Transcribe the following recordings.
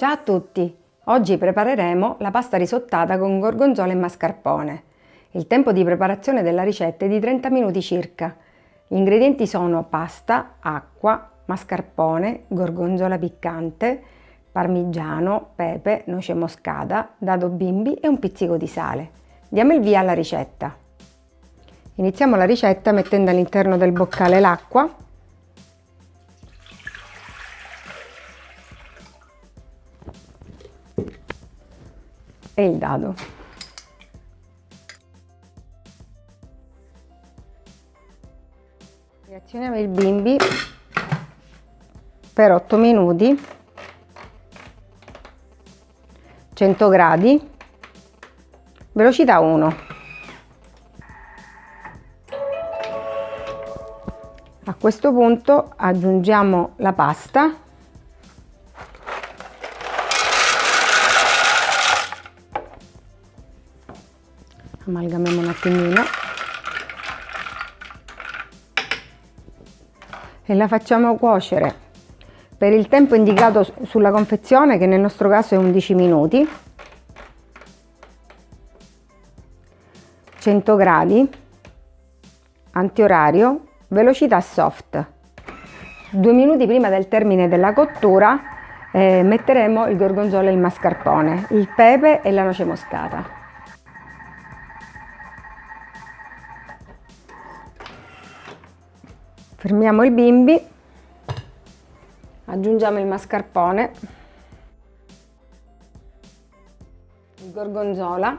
Ciao a tutti! Oggi prepareremo la pasta risottata con gorgonzola e mascarpone. Il tempo di preparazione della ricetta è di 30 minuti circa. Gli ingredienti sono pasta, acqua, mascarpone, gorgonzola piccante, parmigiano, pepe, noce moscata, dado bimbi e un pizzico di sale. Diamo il via alla ricetta. Iniziamo la ricetta mettendo all'interno del boccale l'acqua e il dado. Reazioniamo il bimbi per 8 minuti. 100 gradi. Velocità 1 a questo punto aggiungiamo la pasta amalgamiamo un attimino. E la facciamo cuocere. Per il tempo indicato sulla confezione che nel nostro caso è 11 minuti. 100 gradi. Antiorario. Velocità soft. Due minuti prima del termine della cottura eh, metteremo il gorgonzola e il mascarpone il pepe e la noce moscata fermiamo il bimbi. Aggiungiamo il mascarpone. Il gorgonzola.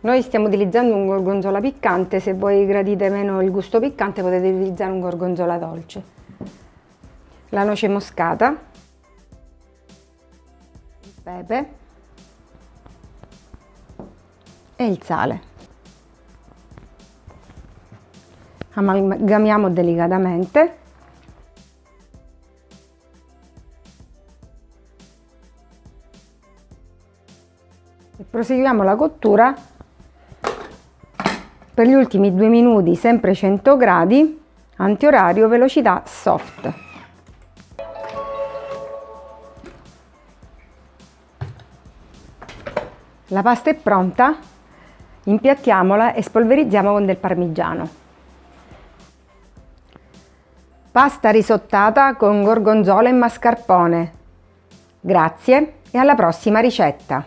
Noi stiamo utilizzando un gorgonzola piccante. Se voi gradite meno il gusto piccante potete utilizzare un gorgonzola dolce. La noce moscata. Il pepe. E il sale amalgamiamo delicatamente e proseguiamo la cottura per gli ultimi due minuti sempre 100 gradi antiorario velocità soft. La pasta è pronta impiattiamola e spolverizziamo con del parmigiano Pasta risottata con gorgonzola e mascarpone. Grazie e alla prossima ricetta!